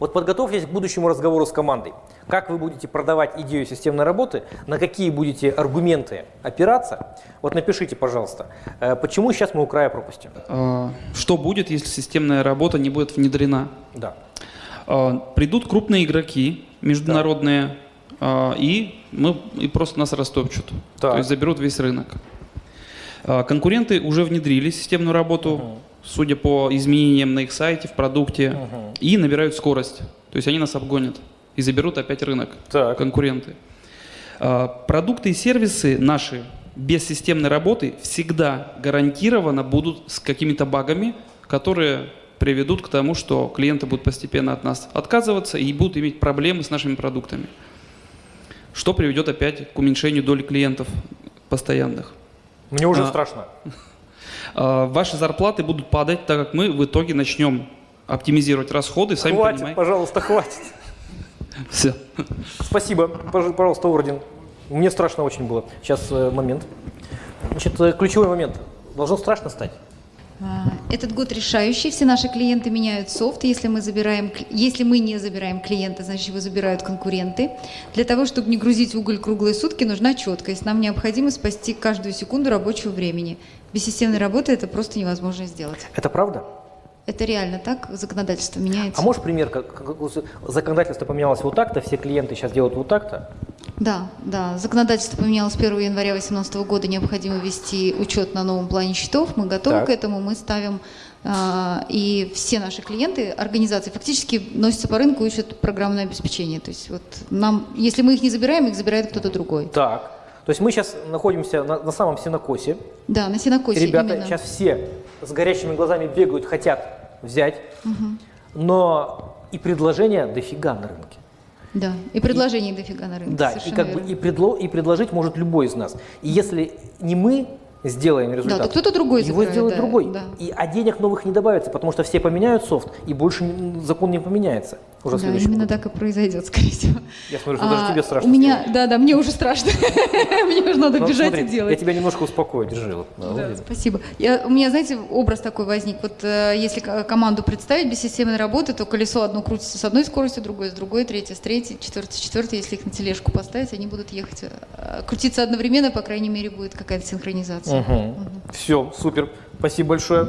Вот подготовьтесь к будущему разговору с командой. Как вы будете продавать идею системной работы, на какие будете аргументы опираться. Вот напишите, пожалуйста, э, почему сейчас мы у края пропасти. А, Что будет, если системная работа не будет внедрена? Да. А, Придут крупные игроки международные, а, и, мы, и просто нас растопчут. Так. То есть заберут весь рынок. А, Конкуренты уже внедрили системную работу, судя по изменениям на их сайте, в продукте, и набирают скорость. То есть они нас обгонят и заберут опять рынок, Так. конкуренты. А, Продукты и сервисы наши без системной работы всегда гарантированно будут с какими-то багами, которые приведут к тому, что клиенты будут постепенно от нас отказываться и будут иметь проблемы с нашими продуктами. Что приведет опять к уменьшению доли клиентов постоянных. Мне уже А. страшно. А, Ваши зарплаты будут падать, так как мы в итоге начнем оптимизировать расходы, сами хватит, понимаете. пожалуйста, хватит. Все. Спасибо. Пож- Пожалуйста, орден. Мне страшно очень было. Сейчас э, момент. Значит, э, ключевой момент. Должно страшно стать. Этот год решающий. Все наши клиенты меняют софт. Если мы, забираем, если мы не забираем клиента, значит его забирают конкуренты. Для того, чтобы не грузить уголь круглые сутки, нужна четкость. Нам необходимо спасти каждую секунду рабочего времени. Без системной работы это просто невозможно сделать. Это правда? Это реально так, законодательство меняется. А можешь пример, как, как законодательство поменялось вот так-то, все клиенты сейчас делают вот так-то? Да, да. Законодательство поменялось с 1 января 2018 года. Необходимо вести учет на новом плане счетов. Мы готовы Так. к этому. Мы ставим а, и все наши клиенты, организации фактически носятся по рынку, ищут программное обеспечение. То есть вот нам, если мы их не забираем, их забирает кто-то другой. Так. То есть мы сейчас находимся на, на самом сенокосе. Да, на сенокосе Ребята именно. сейчас все с горящими глазами бегают, хотят взять, но и предложения дофига на рынке. Да, и предложений дофига на рынке. Да, и как бы и, предло, и предложить может любой из нас. И если не мы сделаем результат, то кто-то другой его закроет, сделает да, другой. да. И, а денег новых не добавится, потому что все поменяют софт, и больше закон не поменяется. Уже Да, следующем именно так и произойдет, скорее всего. Я смотрю, что даже А, тебе страшно. У меня, да, да, мне уже страшно. Мне уже надо Ну, бежать смотри, и делать. Я тебя немножко успокою, держи. вот. Да, спасибо. Я, у меня, знаете, образ такой возник. Вот э, если ко- команду представить без системной работы, то колесо одно крутится с одной скоростью, другое с другой, третье с третьей, четвертое с четвертой. Если их на тележку поставить, они будут ехать, э, крутиться одновременно, по крайней мере, будет какая-то синхронизация. Все, супер. Спасибо большое.